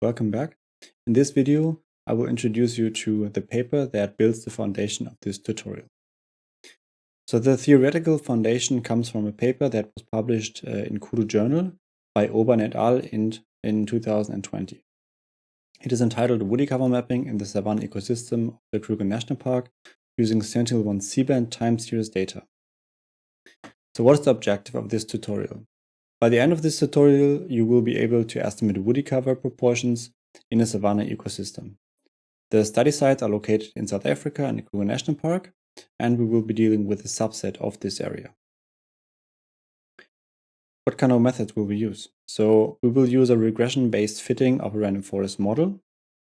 Welcome back. In this video, I will introduce you to the paper that builds the foundation of this tutorial. So the theoretical foundation comes from a paper that was published uh, in Koedoe Journal by Urban et al. in, in 2020. It is entitled Woody Cover Mapping in the Savanna Ecosystem of the Kruger National Park using Sentinel-1 C-band time series data. So what is the objective of this tutorial? By the end of this tutorial, you will be able to estimate woody cover proportions in a savanna ecosystem. The study sites are located in South Africa and Kruger National Park, and we will be dealing with a subset of this area. What kind of methods will we use? So we will use a regression-based fitting of a random forest model.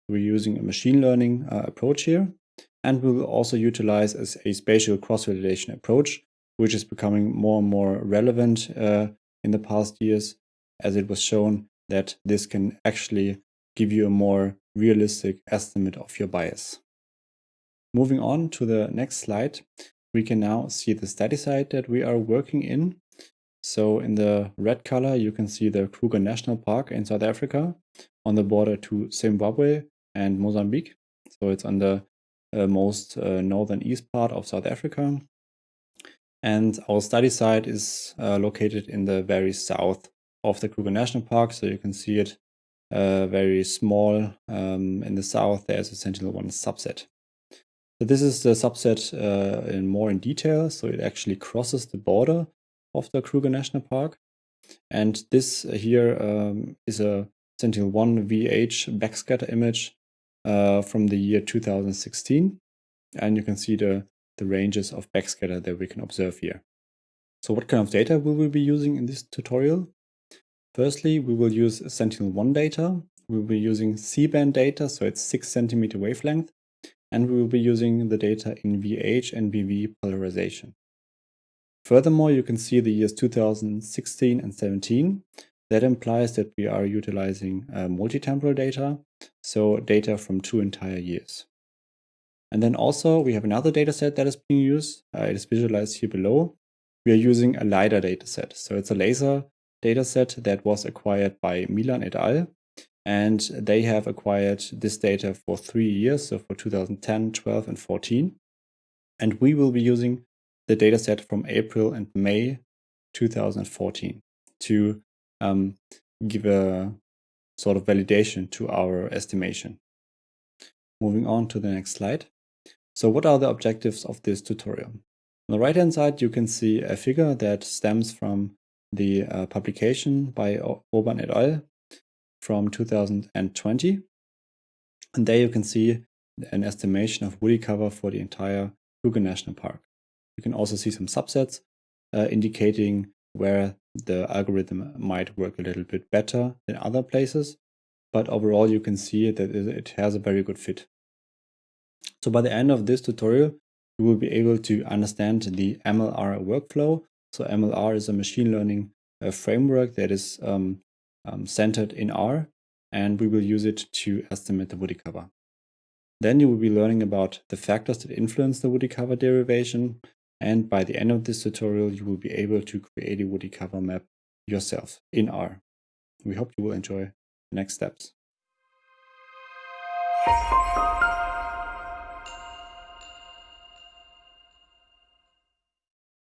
We're using a machine learning uh, approach here, and we will also utilize as a spatial cross-validation approach, which is becoming more and more relevant uh, in the past years, as it was shown that this can actually give you a more realistic estimate of your bias. Moving on to the next slide, we can now see the study site that we are working in. So in the red color, you can see the Kruger National Park in South Africa on the border to Zimbabwe and Mozambique. So it's on the most uh, northern east part of South Africa. And our study site is uh, located in the very south of the Kruger National Park. So you can see it uh, very small. Um, in the south, there's a Sentinel-1 subset. So this is the subset uh, in more in detail. So it actually crosses the border of the Kruger National Park. And this here um, is a Sentinel-1 VH backscatter image uh, from the year 2016. And you can see the the ranges of backscatter that we can observe here. So what kind of data will we be using in this tutorial? Firstly, we will use Sentinel-1 data. We will be using C-band data, so it's 6 centimeter wavelength, and we will be using the data in VH and VV polarization. Furthermore, you can see the years 2016 and 17. That implies that we are utilizing uh, multi-temporal data, so data from two entire years. And then also we have another dataset that is being used. Uh, it is visualized here below. We are using a LiDAR dataset. So it's a laser dataset that was acquired by Milan et al. And they have acquired this data for three years, so for 2010, 12, and 14. And we will be using the dataset from April and May 2014 to um, give a sort of validation to our estimation. Moving on to the next slide. So what are the objectives of this tutorial? On the right hand side, you can see a figure that stems from the uh, publication by Urban et al. from 2020. And there you can see an estimation of woody cover for the entire Kruger National Park. You can also see some subsets uh, indicating where the algorithm might work a little bit better than other places. But overall, you can see that it has a very good fit. So by the end of this tutorial, you will be able to understand the MLR workflow. So MLR is a machine learning uh, framework that is um, um, centered in R, and we will use it to estimate the woody cover. Then you will be learning about the factors that influence the woody cover derivation, and by the end of this tutorial, you will be able to create a woody cover map yourself in R. We hope you will enjoy the next steps.